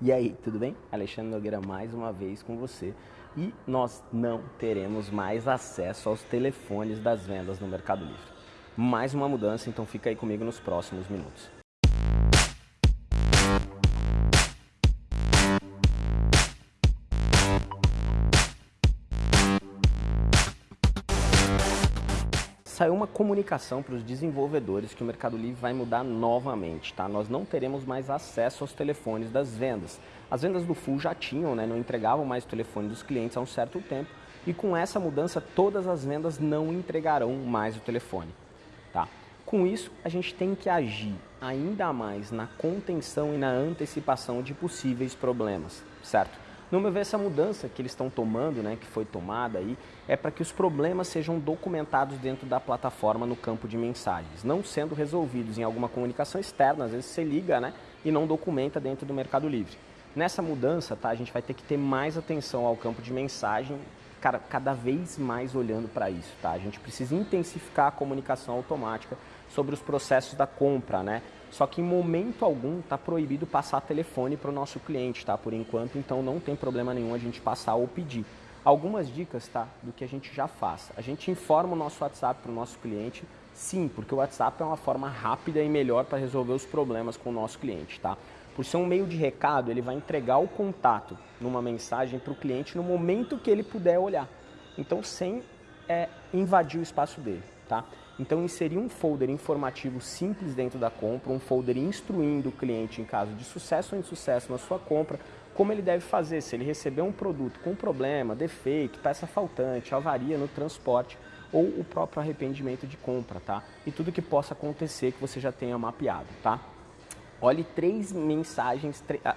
E aí, tudo bem? Alexandre Nogueira mais uma vez com você. E nós não teremos mais acesso aos telefones das vendas no Mercado Livre. Mais uma mudança, então fica aí comigo nos próximos minutos. Saiu uma comunicação para os desenvolvedores que o Mercado Livre vai mudar novamente, tá? Nós não teremos mais acesso aos telefones das vendas. As vendas do Full já tinham, né? Não entregavam mais o telefone dos clientes há um certo tempo. E com essa mudança, todas as vendas não entregarão mais o telefone, tá? Com isso, a gente tem que agir ainda mais na contenção e na antecipação de possíveis problemas, certo? No meu ver, essa mudança que eles estão tomando, né, que foi tomada aí, é para que os problemas sejam documentados dentro da plataforma no campo de mensagens, não sendo resolvidos em alguma comunicação externa, às vezes você liga né, e não documenta dentro do Mercado Livre. Nessa mudança, tá, a gente vai ter que ter mais atenção ao campo de mensagem, cara, cada vez mais olhando para isso. Tá? A gente precisa intensificar a comunicação automática sobre os processos da compra, né? Só que em momento algum está proibido passar telefone para o nosso cliente, tá? Por enquanto, então não tem problema nenhum a gente passar ou pedir. Algumas dicas, tá? Do que a gente já faz. A gente informa o nosso WhatsApp para o nosso cliente, sim, porque o WhatsApp é uma forma rápida e melhor para resolver os problemas com o nosso cliente, tá? Por ser um meio de recado, ele vai entregar o contato numa mensagem para o cliente no momento que ele puder olhar. Então, sem é, invadir o espaço dele, tá? Então, inserir um folder informativo simples dentro da compra, um folder instruindo o cliente em caso de sucesso ou insucesso na sua compra, como ele deve fazer se ele receber um produto com problema, defeito, peça faltante, avaria no transporte ou o próprio arrependimento de compra, tá? E tudo que possa acontecer que você já tenha mapeado, tá? Olhe três mensagens, ah,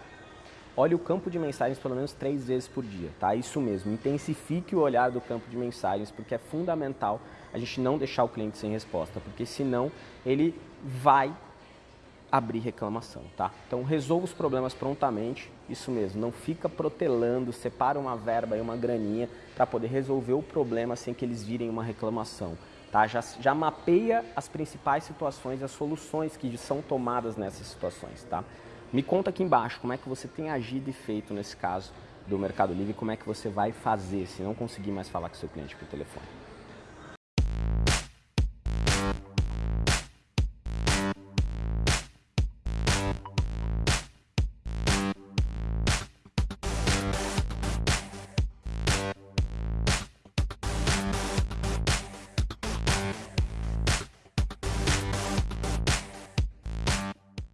olhe o campo de mensagens pelo menos três vezes por dia, tá? Isso mesmo, intensifique o olhar do campo de mensagens porque é fundamental a gente não deixar o cliente sem resposta, porque senão ele vai abrir reclamação, tá? Então resolva os problemas prontamente, isso mesmo, não fica protelando, separa uma verba e uma graninha para poder resolver o problema sem que eles virem uma reclamação, tá? Já, já mapeia as principais situações e as soluções que são tomadas nessas situações, tá? Me conta aqui embaixo como é que você tem agido e feito nesse caso do Mercado Livre, como é que você vai fazer se não conseguir mais falar com seu cliente por telefone.